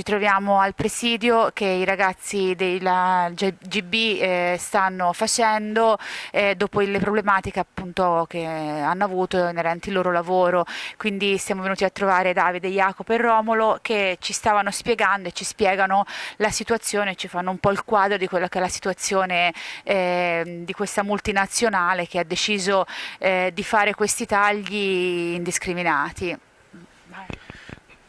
ci troviamo al presidio che i ragazzi della GB eh, stanno facendo eh, dopo le problematiche appunto che hanno avuto inerenti al loro lavoro. Quindi siamo venuti a trovare Davide, Jacopo e Romolo che ci stavano spiegando e ci spiegano la situazione, ci fanno un po' il quadro di quella che è la situazione eh, di questa multinazionale che ha deciso eh, di fare questi tagli indiscriminati.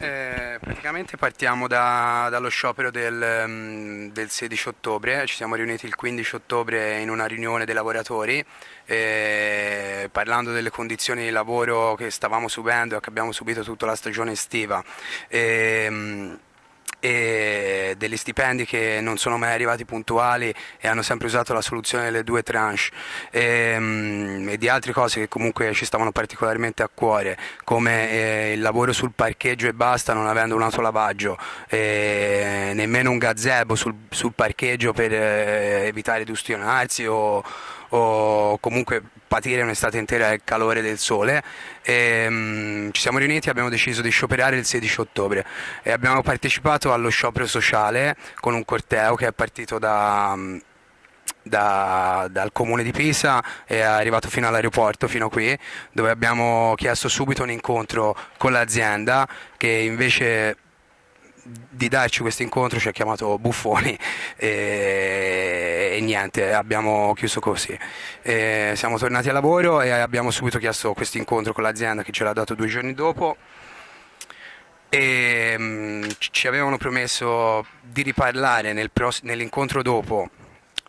Eh, praticamente partiamo da, dallo sciopero del, mm, del, 16 ottobre, ci siamo riuniti il 15 ottobre in una riunione dei lavoratori eh, parlando delle condizioni di lavoro che stavamo subendo e che abbiamo subito tutta la stagione estiva. Eh, e degli stipendi che non sono mai arrivati puntuali e hanno sempre usato la soluzione delle due tranche. E, ehm, e di altre cose che comunque ci stavano particolarmente a cuore come eh, il lavoro sul parcheggio e basta non avendo un autolavaggio nemmeno un gazebo sul, sul parcheggio per eh, evitare di ustionarsi o, o comunque patire un'estate intera il calore del sole. E, um, ci siamo riuniti e abbiamo deciso di scioperare il 16 ottobre e abbiamo partecipato allo sciopero sociale con un corteo che è partito da... Da, dal comune di Pisa e è arrivato fino all'aeroporto, fino qui, dove abbiamo chiesto subito un incontro con l'azienda che invece di darci questo incontro ci ha chiamato buffoni e, e niente, abbiamo chiuso così. E siamo tornati a lavoro e abbiamo subito chiesto questo incontro con l'azienda che ce l'ha dato due giorni dopo e um, ci avevano promesso di riparlare nel nell'incontro dopo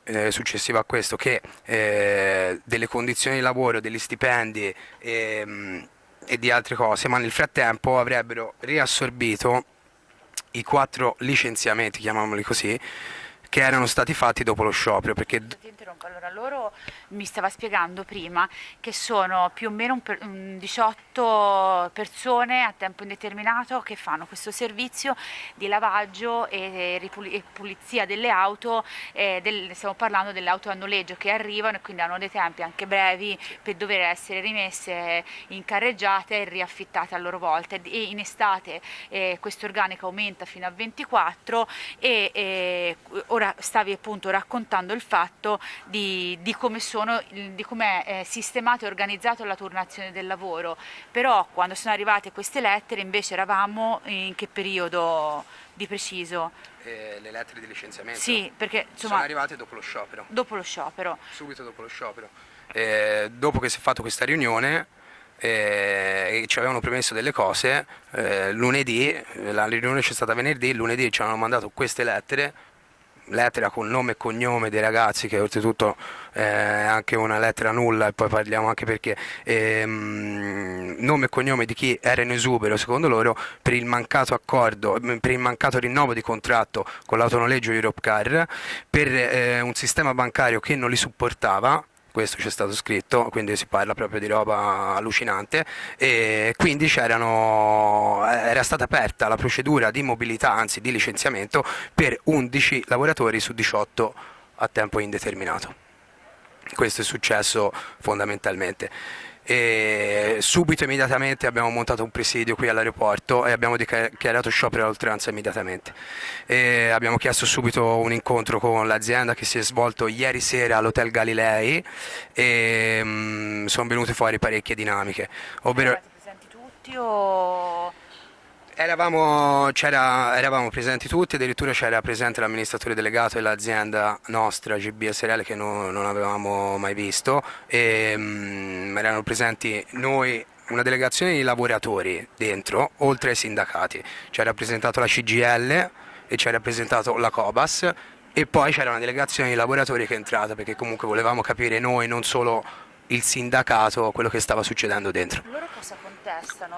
eh, successivo a questo che eh, delle condizioni di lavoro, degli stipendi e, um, e di altre cose, ma nel frattempo avrebbero riassorbito i quattro licenziamenti, chiamiamoli così, che erano stati fatti dopo lo sciopero. Perché... Interrompo, allora loro mi stava spiegando prima che sono più o meno per, un 18 persone a tempo indeterminato che fanno questo servizio di lavaggio e, e pulizia delle auto, eh, del, stiamo parlando delle auto a noleggio che arrivano e quindi hanno dei tempi anche brevi per dover essere rimesse in carreggiate e riaffittate a loro volta. E in estate eh, questo organico aumenta fino a 24 e eh, ora stavi appunto raccontando il fatto di, di come sono di come è sistemato e organizzato la turnazione del lavoro, però quando sono arrivate queste lettere invece eravamo in che periodo di preciso? Eh, le lettere di licenziamento? Sì, perché insomma... Sono arrivate dopo lo sciopero. Dopo lo sciopero. Subito dopo lo sciopero. Eh, dopo che si è fatto questa riunione eh, ci avevano premesso delle cose, eh, lunedì, la riunione c'è stata venerdì, lunedì ci hanno mandato queste lettere lettera con nome e cognome dei ragazzi che oltretutto è anche una lettera nulla e poi parliamo anche perché ehm, nome e cognome di chi era in esubero secondo loro per il mancato accordo per il mancato rinnovo di contratto con l'autonoleggio Europcar per eh, un sistema bancario che non li supportava questo c'è stato scritto, quindi si parla proprio di roba allucinante e quindi era stata aperta la procedura di mobilità, anzi di licenziamento per 11 lavoratori su 18 a tempo indeterminato. Questo è successo fondamentalmente. E subito immediatamente abbiamo montato un presidio qui all'aeroporto e abbiamo dichiarato sciopero all'oltranza immediatamente. E abbiamo chiesto subito un incontro con l'azienda che si è svolto ieri sera all'Hotel Galilei e um, sono venute fuori parecchie dinamiche. Ovvero... Tutti o... Eravamo, eravamo, presenti tutti, addirittura c'era presente l'amministratore delegato e l'azienda nostra GB SRL che no, non avevamo mai visto e um, erano presenti noi una delegazione di lavoratori dentro, oltre ai sindacati. Ci ha rappresentato la CGL e ci ha rappresentato la Cobas e poi c'era una delegazione di lavoratori che è entrata perché comunque volevamo capire noi, non solo il sindacato, quello che stava succedendo dentro. Loro cosa contestano?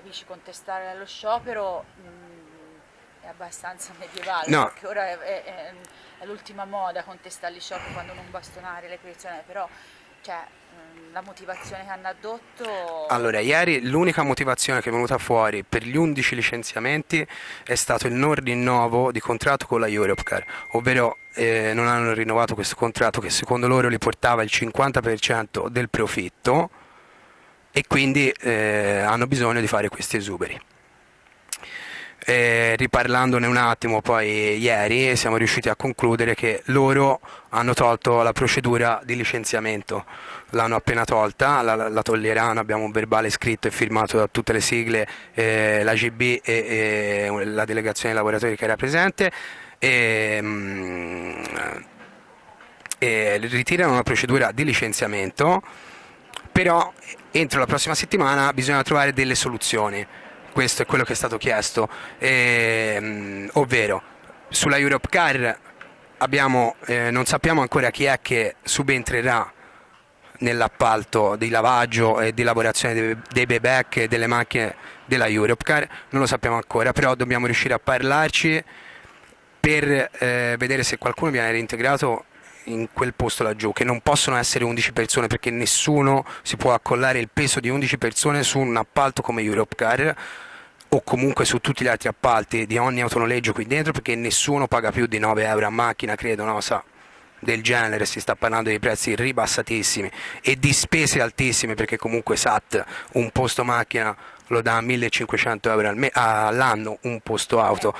Capisci contestare allo sciopero mh, mm, è abbastanza medievale, no. perché ora è, è, è, è l'ultima moda contestare gli scioperi quando non bastonare le posizioni, però cioè, mm, la motivazione che hanno addotto... Allora, ieri l'unica motivazione che è venuta fuori per gli 11 licenziamenti è stato il non rinnovo di contratto con la Europcar, ovvero eh, non hanno rinnovato questo contratto che secondo loro li portava il 50% del profitto e quindi eh, hanno bisogno di fare questi esuberi. E riparlandone un attimo poi ieri siamo riusciti a concludere che loro hanno tolto la procedura di licenziamento, l'hanno appena tolta, la, la toglieranno, abbiamo un verbale scritto e firmato da tutte le sigle, eh, l'AGB e, e, la delegazione dei lavoratori che era presente e, mm, e ritirano la procedura di licenziamento, però entro la prossima settimana bisogna trovare delle soluzioni. Questo è quello che è stato chiesto, eh, ovvero sulla Europe Car eh, non sappiamo ancora chi è che subentrerà nell'appalto di lavaggio e di lavorazione dei, dei e delle macchine della Europcar, non lo sappiamo ancora, però dobbiamo riuscire a parlarci per eh, vedere se qualcuno viene reintegrato in quel posto laggiù, che non possono essere 11 persone perché nessuno si può accollare il peso di 11 persone su un appalto come Europcar o comunque su tutti gli altri appalti di ogni autonoleggio qui dentro perché nessuno paga più di 9 euro a macchina, credo, no? Sa, del genere, si sta parlando di prezzi ribassatissimi e di spese altissime perché comunque SAT un posto macchina lo dà a 1500 euro all'anno un posto auto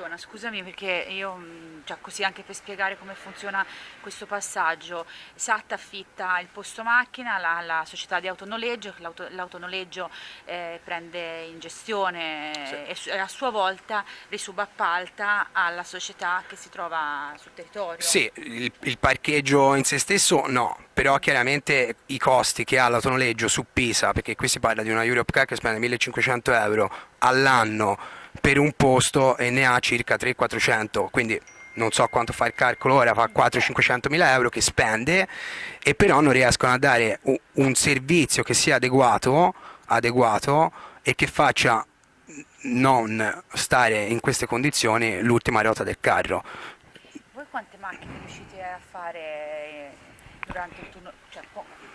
funziona? Scusami perché io, mm, cioè così anche per spiegare come funziona questo passaggio, SAT affitta il posto macchina alla, società di autonoleggio, l'autonoleggio eh, prende in gestione sì. e, a sua volta risubappalta alla società che si trova sul territorio. Sì, il, il parcheggio in se stesso no, però chiaramente i costi che ha l'autonoleggio su Pisa, perché qui si parla di una Europe Car che spende 1500 euro all'anno per un posto e ne ha circa 300-400, quindi non so quanto fa il calcolo ora, fa 400-500 mila euro che spende e però non riescono a dare un servizio che sia adeguato, adeguato e che faccia non stare in queste condizioni l'ultima ruota del carro. Voi quante macchine riuscite a fare durante il turno? Cioè,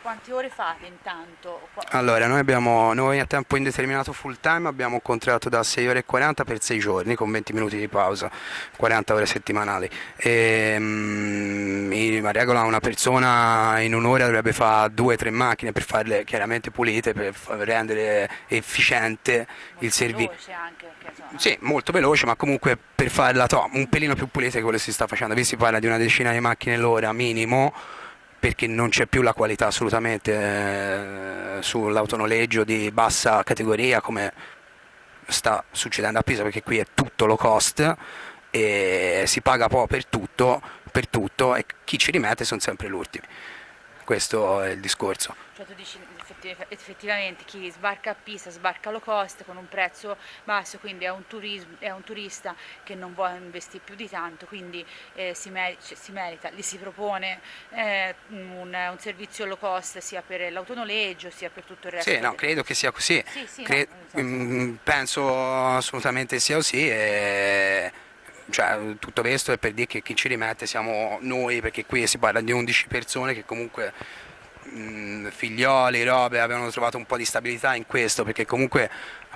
quante ore fate intanto? Allora, noi, abbiamo, noi a tempo indeterminato full time abbiamo un contratto da 6 ore e 40 per 6 giorni con 20 minuti di pausa, 40 ore settimanali. E, mm, in regola una persona in un'ora dovrebbe fare 2-3 macchine per farle chiaramente pulite, per rendere efficiente molto il servizio. Sì, molto veloce, ma comunque per farla to, un pelino più pulita che quello che si sta facendo. Qui si parla di una decina di macchine l'ora minimo perché non c'è più la qualità assolutamente eh, sull'autonoleggio di bassa categoria come sta succedendo a Pisa perché qui è tutto low cost e si paga po' per tutto, per tutto e chi ci rimette sono sempre gli ultimi. Questo è il discorso. Cioè tu dici effettivamente chi sbarca a Pisa sbarca low cost con un prezzo basso, quindi è un, turismo, è un turista che non vuole investire più di tanto, quindi eh, si, mer si, merita, gli si propone eh, un, un, servizio low cost sia per l'autonoleggio sia per tutto il resto. Sì, no, credo che sia così, sì, sì, Cre no, mm, penso assolutamente sia così. E cioè, tutto questo è per dire che chi ci rimette siamo noi, perché qui si parla di 11 persone che comunque mh, figlioli, robe, avevano trovato un po' di stabilità in questo, perché comunque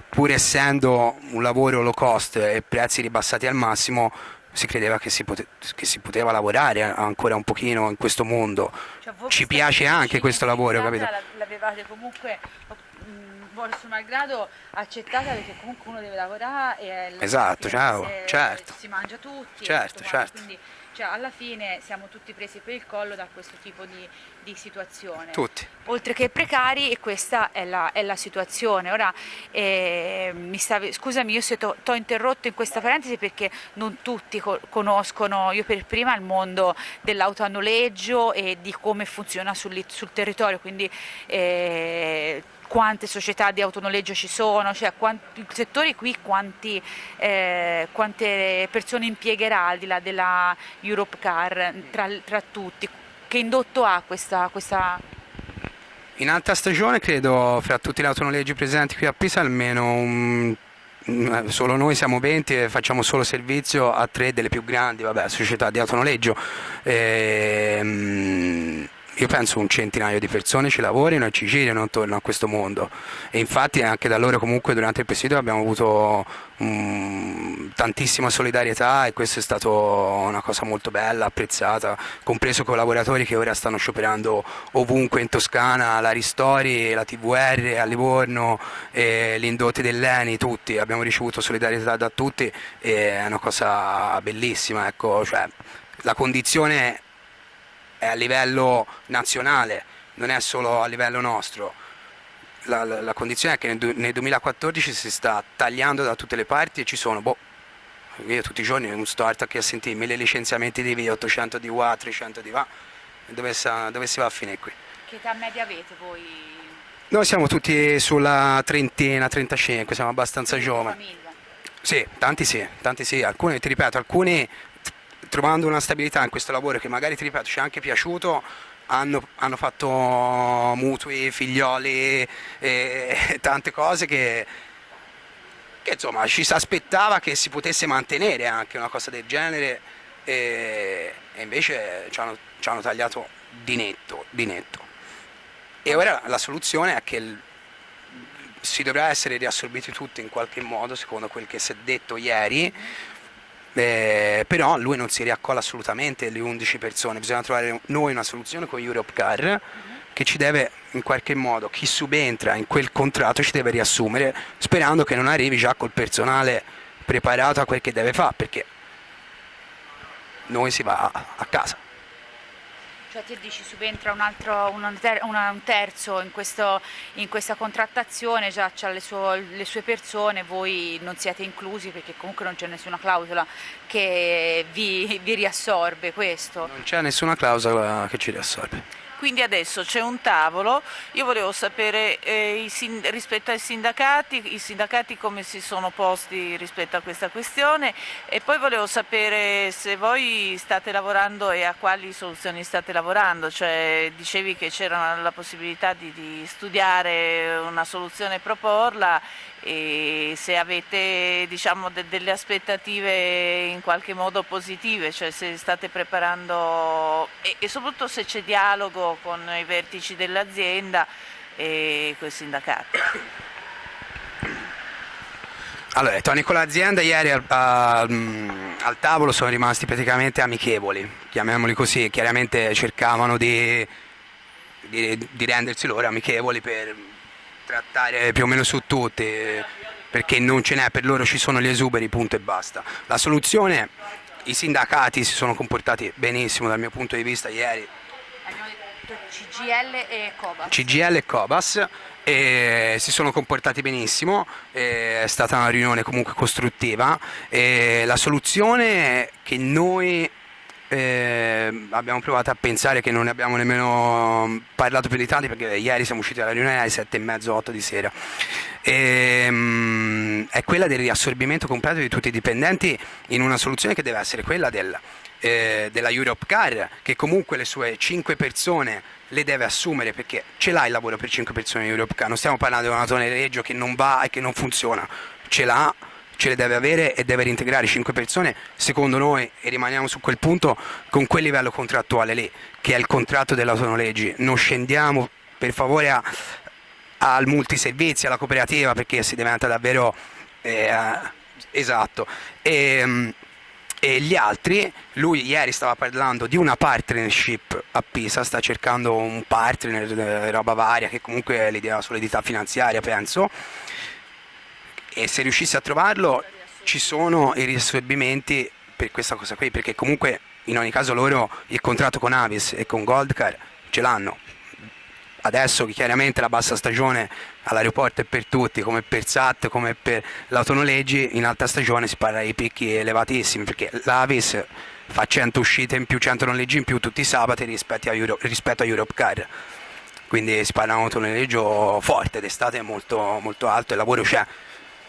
pur essendo un lavoro low cost e prezzi ribassati al massimo, si credeva che si, pote che si poteva lavorare ancora un pochino in questo mondo. Cioè, Ci piace anche questo lavoro, capito? L'avevate comunque forse malgrado accettata perché comunque uno deve lavorare e esatto, ciao, certo. si mangia tutti certo, certo. quindi cioè, alla fine siamo tutti presi per il collo da questo tipo di, di situazione. Tutti. Oltre che precari e questa è la, è la situazione. Ora, eh, stavi, scusami, io ti ho interrotto in questa parentesi perché non tutti co conoscono, io per prima, il mondo dell'auto a noleggio e di come funziona sul, sul territorio, quindi eh, quante società di autonoleggio ci sono, cioè quanti, il settore qui quanti, eh, quante persone impiegherà al di là della Europe Car tra, tra tutti, che indotto ha questa, questa... In alta stagione credo fra tutti gli autonoleggi presenti qui a Pisa almeno un solo noi siamo 20 e facciamo solo servizio a tre delle più grandi vabbè, società di autonoleggio. Ehm, io penso un centinaio di persone ci lavorino e ci girano intorno a questo mondo. E infatti anche da loro comunque durante il presidio abbiamo avuto um, tantissima solidarietà e questo è stato una cosa molto bella, apprezzata, compreso collaboratori che ora stanno scioperando ovunque in Toscana, la Ristori, la TVR, a Livorno, eh, l'Indotti dell'Eni, tutti, abbiamo ricevuto solidarietà da tutti e è una cosa bellissima, ecco, cioè, la condizione è a livello nazionale, non è solo a livello nostro. La, la, la condizione è che nel, nel, 2014 si sta tagliando da tutte le parti e ci sono, boh, io tutti i giorni un start che a sentire mille licenziamenti di via, 800 di qua, 300 di va, dove, dove si va a finire qui? Che età media avete voi? Noi siamo tutti sulla trentina, 35, siamo abbastanza giovani. Sì, tanti sì, tanti sì, alcuni, ti ripeto, alcuni trovando una stabilità in questo lavoro che magari, ti ripeto, ci è anche piaciuto, hanno, hanno fatto mutui, figlioli e tante cose che, che insomma ci si aspettava che si potesse mantenere anche una cosa del genere e, e invece ci hanno, ci hanno, tagliato di netto, di netto. E ora la soluzione è che il, si dovrà essere riassorbiti tutti in qualche modo, secondo quel che si è detto ieri, eh, però lui non si riaccolla assolutamente le 11 persone, bisogna trovare noi una soluzione con Europe Car che ci deve in qualche modo, chi subentra in quel contratto ci deve riassumere sperando che non arrivi già col personale preparato a quel che deve fare perché noi si va a casa. Cioè te dici subentra un, altro, un, ter un terzo in, questo, in, questa contrattazione, già ha le, le, sue persone, voi non siete inclusi perché comunque non c'è nessuna clausola che vi, vi riassorbe questo? Non c'è nessuna clausola che ci riassorbe. Quindi adesso c'è un tavolo, io volevo sapere eh, rispetto ai sindacati, i sindacati come si sono posti rispetto a questa questione. E poi volevo sapere se voi state lavorando e a quali soluzioni state lavorando, cioè dicevi che c'era la possibilità di, di studiare una soluzione e proporla e se avete diciamo, de delle aspettative in qualche modo positive, cioè se state preparando e, e soprattutto se c'è dialogo con i vertici dell'azienda e con i sindacati. Allora, Tony con l'azienda ieri al, al, al, tavolo sono rimasti praticamente amichevoli, chiamiamoli così, chiaramente cercavano di, di, di rendersi loro amichevoli per trattare più o meno su tutti, perché non ce n'è, per loro ci sono gli esuberi, punto e basta. La soluzione, i sindacati si sono comportati benissimo dal mio punto di vista ieri. CGL e Cobas. CGL e Cobas e si sono comportati benissimo, è stata una riunione comunque costruttiva e la soluzione che noi eh, abbiamo provato a pensare che non ne abbiamo nemmeno parlato più di tanti perché ieri siamo usciti dalla riunione alle sette e mezzo, otto di sera. E, um, è quella del riassorbimento completo di tutti i dipendenti in una soluzione che deve essere quella del, eh, della Europe Car che comunque le sue 5 persone le deve assumere perché ce l'ha il lavoro per 5 persone in Europe Car, non stiamo parlando di una tonereggio che non va e che non funziona, ce l'ha ce le deve avere e deve reintegrare 5 persone, secondo noi, e rimaniamo su quel punto, con quel livello contrattuale lì, che è il contratto dell'autonoleggi. Non scendiamo per favore a, al multiservizi, alla cooperativa, perché si diventa davvero... Eh, esatto. E, mm, e gli altri, lui ieri stava parlando di una partnership a Pisa, sta cercando un partner, eh, roba varia, che comunque l'idea solidità finanziaria penso, e se riuscissi a trovarlo ci sono i riassorbimenti per questa cosa qui, perché comunque in ogni caso loro il contratto con Avis e con Goldcar ce l'hanno. Adesso chiaramente la bassa stagione all'aeroporto è per tutti, come per SAT, come per l'autonoleggi, in alta stagione si parla di picchi elevatissimi, perché l'Avis fa 100 uscite in più, 100 noleggi in più tutti i sabati rispetto a, Euro, rispetto a Europe Car. Quindi si parla di un autonoleggio forte, d'estate molto, molto alto, il lavoro c'è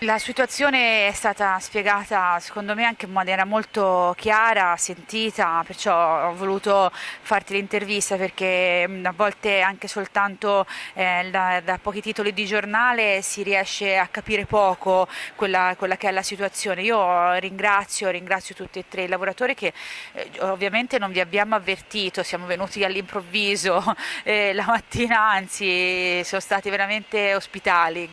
La situazione è stata spiegata secondo me anche in maniera molto chiara, sentita, perciò ho voluto farti l'intervista perché a volte anche soltanto eh, da, da, pochi titoli di giornale si riesce a capire poco quella, quella, che è la situazione. Io ringrazio, ringrazio tutti e tre i lavoratori che eh, ovviamente non vi abbiamo avvertito, siamo venuti all'improvviso eh, la mattina, anzi sono stati veramente ospitali.